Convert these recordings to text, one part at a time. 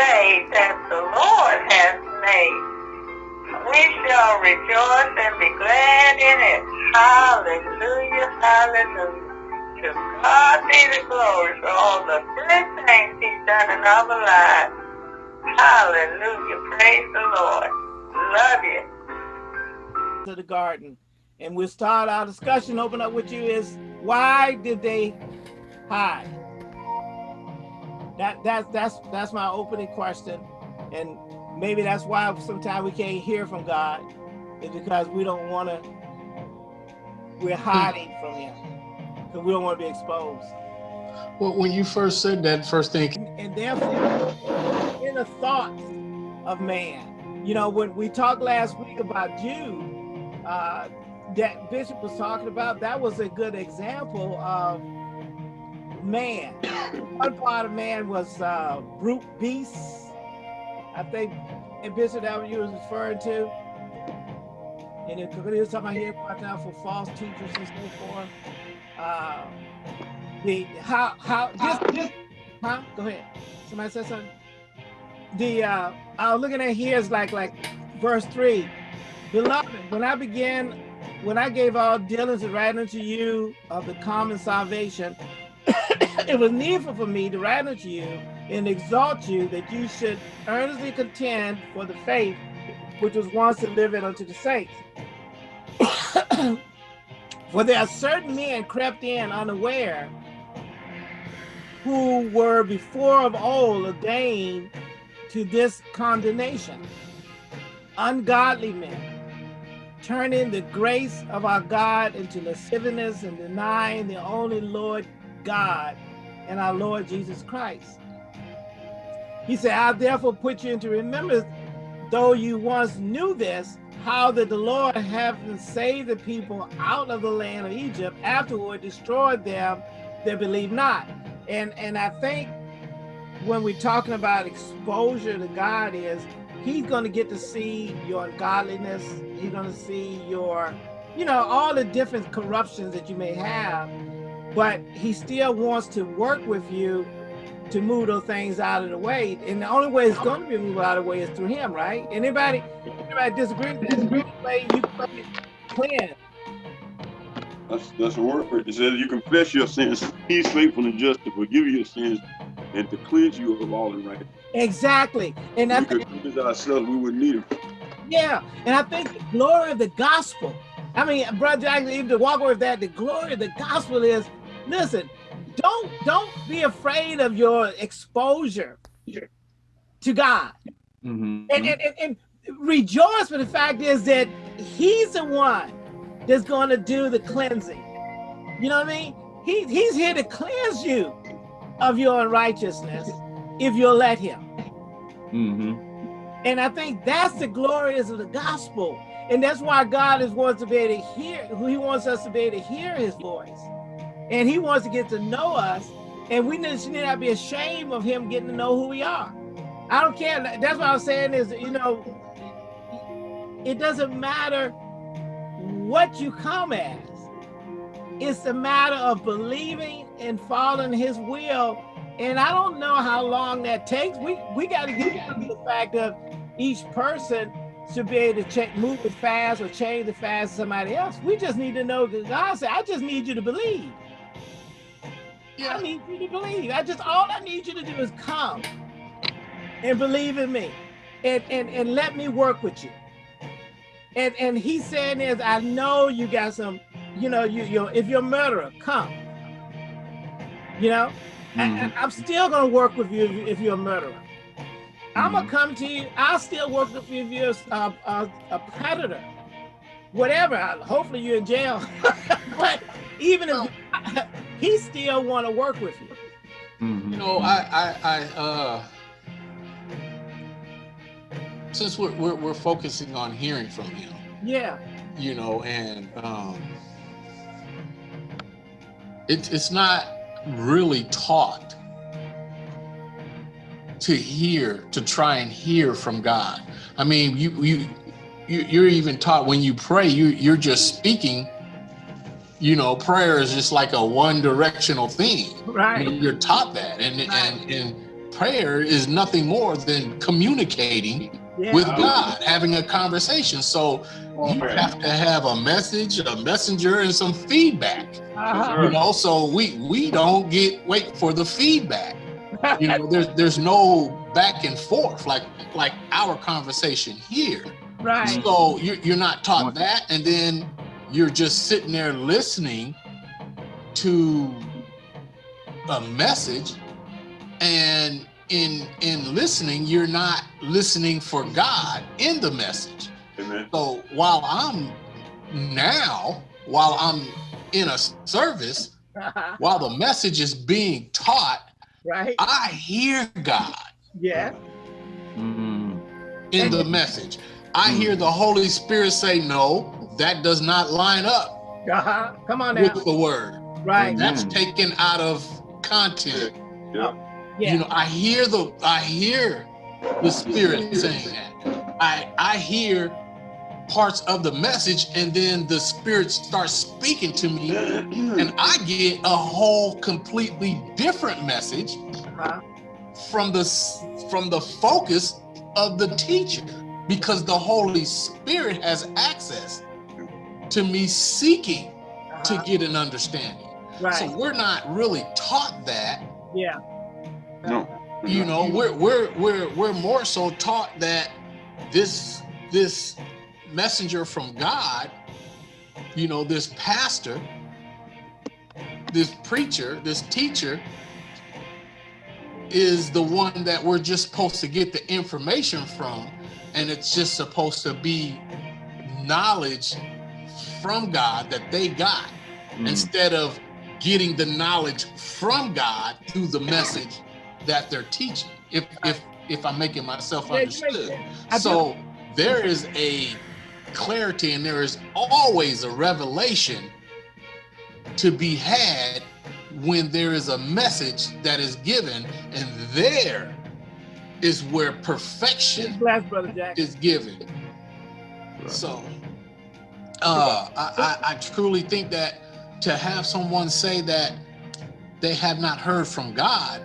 day that the Lord has made. We shall rejoice and be glad in it. Hallelujah, hallelujah. To God be the glory for all the good things he's done in our lives. Hallelujah, praise the Lord. Love you. To the garden. And we'll start our discussion, open up with you is why did they hide? That that's that's that's my opening question. And maybe that's why sometimes we can't hear from God, is because we don't want to, we're hiding from him. Because we don't want to be exposed. Well, when you first said that first thing. And therefore, in the thoughts of man. You know, when we talked last week about Jude, uh, that Bishop was talking about, that was a good example of man. One part of man was uh, brute beasts. I think, and Bishop, that you was referring to. And it, he was talking about here, watch out for false teachers and so forth. Uh, the how how just, just huh? Go ahead. Somebody said something. The uh, I was looking at here is like like verse three. Beloved, when I began, when I gave all dealings to write unto you of the common salvation, it was needful for me to write unto you and exalt you that you should earnestly contend for the faith which was once delivered unto the saints. for there are certain men crept in unaware who were before of old ordained to this condemnation, ungodly men, turning the grace of our God into lasciviousness and denying the only Lord God and our Lord Jesus Christ. He said, I therefore put you into remembrance, though you once knew this, how that the Lord having saved the people out of the land of Egypt, afterward destroyed them that believe not. And, and I think when we're talking about exposure to God is, he's going to get to see your godliness. He's going to see your, you know, all the different corruptions that you may have, but he still wants to work with you to move those things out of the way. And the only way it's going to be moved out of the way is through him, right? Anybody, anybody disagree with that? Way you play cleanse. That's that's a word. It says you confess your sins. He's faithful and just to forgive your sins and to cleanse you of all unrighteousness. Exactly. And if we could cleanse ourselves, we wouldn't need him. Yeah, and I think the glory of the gospel. I mean, brother Jackson, even to walk with that, the glory of the gospel is, listen, don't don't be afraid of your exposure to God. Mm -hmm. and, and, and, and rejoice for the fact is that he's the one that's going to do the cleansing. You know what I mean? He, he's here to cleanse you of your unrighteousness if you'll let him. Mm -hmm. And I think that's the glorious of the gospel. And that's why God is wants to be able to hear, who he wants us to be able to hear his voice. And he wants to get to know us. And we need, not be ashamed of him getting to know who we are. I don't care. That's what I was saying is, you know, it doesn't matter what you come as. It's a matter of believing and following his will and I don't know how long that takes. We we got to get to the fact of each person should be able to check, move as fast or change as fast as somebody else. We just need to know that God said, I just need you to believe. Yeah. I need you to believe. I just all I need you to do is come and believe in me and, and, and let me work with you. And and he's saying is, I know you got some, you know, you you if you're a murderer, come. You know, Mm. I, am still gonna work with you if, you, are a murderer. Mm. I'm gonna come to you. I'll still work with you if you're a, a, a predator. Whatever. Hopefully you're in jail. but even if oh. he still want to work with you. You know, I, I, I uh, since we're, we're, we're focusing on hearing from him. Yeah. You know, and um, it, it's not really taught to hear, to try and hear from God. I mean, you you, you are even taught when you pray, you you're just speaking. You know, prayer is just like a one directional thing. Right. I mean, you're taught that, and right. and and prayer is nothing more than communicating Yeah. with God, having a conversation. So you have to have a message, a messenger, and some feedback. Uh-huh. You know, so we we don't get wait for the feedback. You know, there's there's no back and forth like like our conversation here. right. So you're, you're not taught that, and then you're just sitting there listening to a message, and in in listening, you're not listening for God in the message. Amen. So while I'm now, while I'm in a service, while the message is being taught, right. I hear God Yeah. Mm. in the message. I hear the Holy Spirit say, no, that does not line up Uh-huh. Come on now. with the word. Right. That's Amen. taken out of content. Yeah. Yeah. You know, I hear the I hear the spirit saying that. I I hear parts of the message and then the spirit starts speaking to me and I get a whole completely different message Uh-huh. from the from the focus of the teacher because the Holy Spirit has access to me seeking to Uh-huh. get an understanding. Right. So we're not really taught that yeah. No. you know we're we're we're we're more so taught that this this messenger from god you know this pastor this preacher this teacher is the one that we're just supposed to get the information from and it's just supposed to be knowledge from god that they got Mm. instead of getting the knowledge from God through the message that they're teaching. If if if I'm making myself Yeah, you make understood. sense. I do- So there is a clarity and there is always a revelation to be had when there is a message that is given and there is where perfection Bless is given. So, uh, I, I, I truly think that to have someone say that they have not heard from God,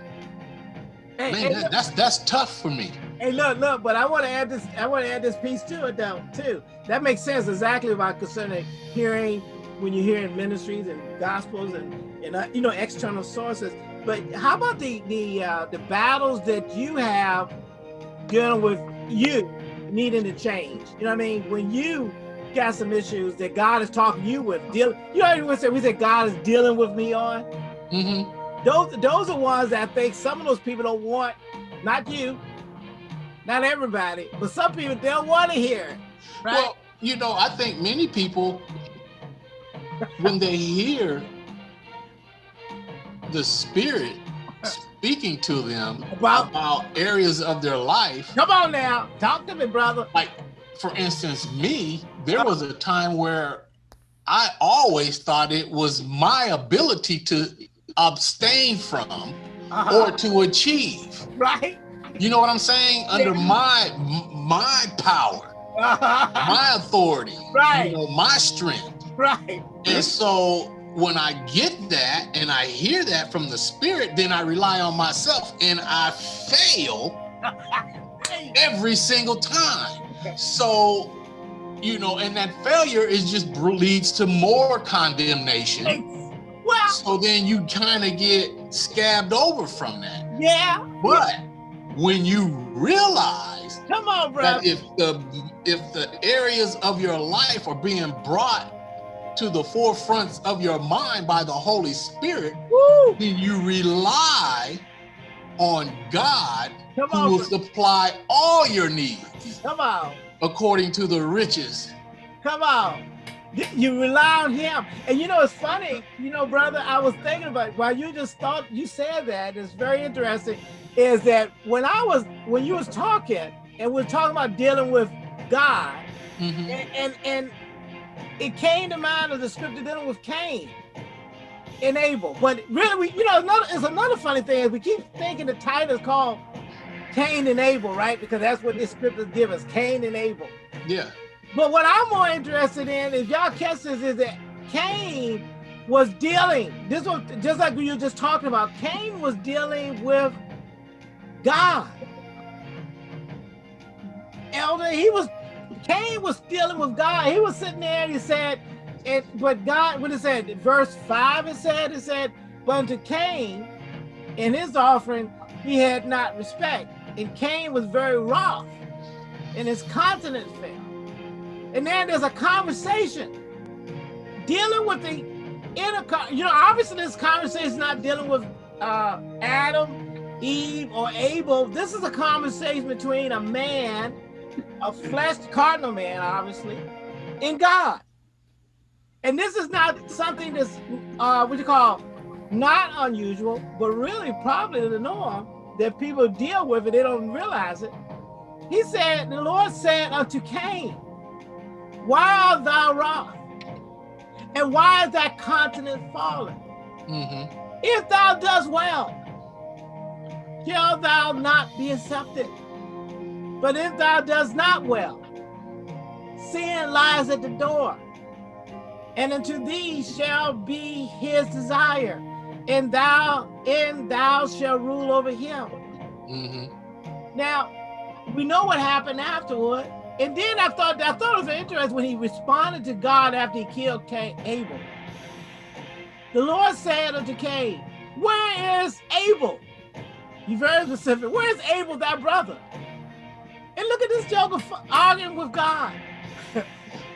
Hey, man, hey, that, that's that's tough for me. hey, look, look, but I want to add this. I want to add this piece to it, though, too. That makes sense exactly about concerning hearing when you're hearing ministries and gospels and and uh, you know external sources. But how about the the uh, the battles that you have dealing with you needing to change? You know what I mean? When you got some issues that God is talking to you with, dealing. You know, we say we say God is dealing with me on. hmm those those are ones that I think some of those people don't want, not you, not everybody, but some people they don't want to hear it. Right? Well, you know, I think many people, when they hear the Spirit speaking to them About- about areas of their life, Come on now, talk to me, brother. like for instance me there was a time where i always thought it was my ability to abstain from Uh-huh. or to achieve right? you know what i'm saying under my my power Uh-huh. my authority Right. you know my strength right. and so when i get that and i hear that from the spirit then i rely on myself and i fail every single time. So, you know, and that failure is just leads to more condemnation. Well, So then you kind of get scabbed over from that. yeah. But when you realize Come on, brother. that if the if the areas of your life are being brought to the forefronts of your mind by the Holy Spirit, Woo. then you rely on God Come who on. will bro- supply all your needs Come on. According to the riches. Come on. You rely on him. And you know, it's funny, you know, brother, I was thinking about while you just thought you said that, it's very interesting, is that when I was when you was talking and we are talking about dealing with God, Mhm. and, and and it came to mind of the scripture dealing with Cain and Abel. But really, we, you know, another, it's another funny thing is we keep thinking the title is called Cain and Abel, right? Because that's what this scripture gives us, Cain and Abel. Yeah. But what I'm more interested in, if y'all catch this, is that Cain was dealing. This was just like we were just talking about. Cain was dealing with God. Elder, he was, Cain was dealing with God. He was sitting there and he said, it, but God, what it said, verse five, it said, it said, but unto Cain, in his offering, he had not respect. And Cain was very wroth, and his countenance fell. And then there's a conversation dealing with the inner, you know, obviously this conversation is not dealing with uh, Adam, Eve, or Abel. This is a conversation between a man, a flesh cardinal man, obviously, and God. And this is not something that's uh, what you call not unusual, but really probably the norm that people deal with it, they don't realize it. He said, the Lord said unto Cain, why art thou wroth? And why is thy continent fallen? Mm -hmm. If thou dost well, shall thou not be accepted. But if thou dost not well, sin lies at the door, and unto thee shall be his desire, and thou and thou shall rule over him. Mm -hmm. Now, we know what happened afterward. And then I thought I thought it was interesting when he responded to God after he killed Cain, Abel. The Lord said unto Cain, Where is Abel? He's very specific. Where is Abel, thy brother? And look at this joker arguing with God.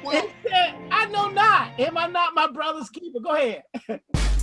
Well, he said, I know not. Am I not my brother's keeper? Go ahead.